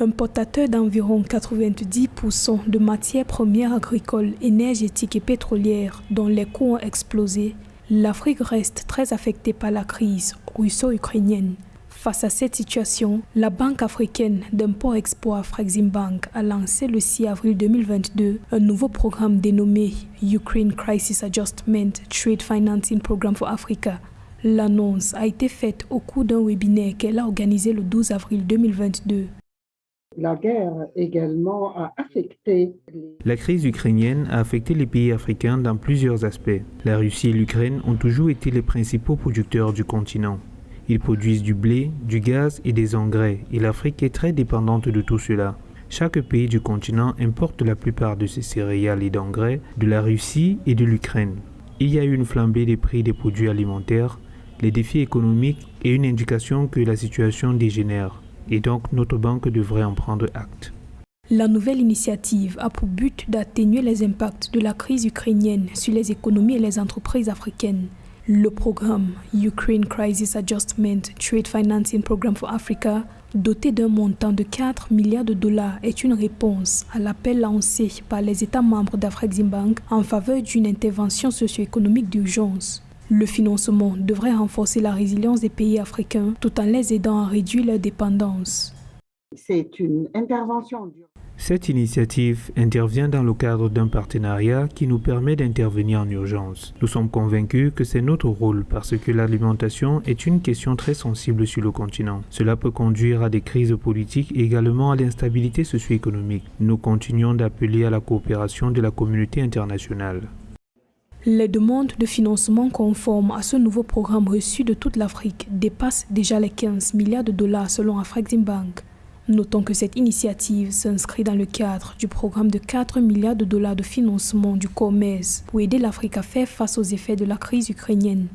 Importateur d'environ 90% de matières premières agricoles, énergétiques et pétrolières dont les coûts ont explosé, l'Afrique reste très affectée par la crise russo-ukrainienne. Face à cette situation, la Banque africaine d'import-export Bank a lancé le 6 avril 2022 un nouveau programme dénommé Ukraine Crisis Adjustment Trade Financing Program for Africa. L'annonce a été faite au cours d'un webinaire qu'elle a organisé le 12 avril 2022. La guerre également a affecté... La crise ukrainienne a affecté les pays africains dans plusieurs aspects. La Russie et l'Ukraine ont toujours été les principaux producteurs du continent. Ils produisent du blé, du gaz et des engrais, et l'Afrique est très dépendante de tout cela. Chaque pays du continent importe la plupart de ses céréales et d'engrais de la Russie et de l'Ukraine. Il y a eu une flambée des prix des produits alimentaires, les défis économiques et une indication que la situation dégénère et donc notre banque devrait en prendre acte. La nouvelle initiative a pour but d'atténuer les impacts de la crise ukrainienne sur les économies et les entreprises africaines. Le programme Ukraine Crisis Adjustment Trade Financing Program for Africa, doté d'un montant de 4 milliards de dollars, est une réponse à l'appel lancé par les États membres d'Afreximbank en faveur d'une intervention socio-économique d'urgence. Le financement devrait renforcer la résilience des pays africains tout en les aidant à réduire leur dépendance. C'est une intervention. Cette initiative intervient dans le cadre d'un partenariat qui nous permet d'intervenir en urgence. Nous sommes convaincus que c'est notre rôle parce que l'alimentation est une question très sensible sur le continent. Cela peut conduire à des crises politiques et également à l'instabilité socio-économique. Nous continuons d'appeler à la coopération de la communauté internationale. Les demandes de financement conformes à ce nouveau programme reçu de toute l'Afrique dépassent déjà les 15 milliards de dollars selon Afreximbank. Notons que cette initiative s'inscrit dans le cadre du programme de 4 milliards de dollars de financement du commerce pour aider l'Afrique à faire face aux effets de la crise ukrainienne.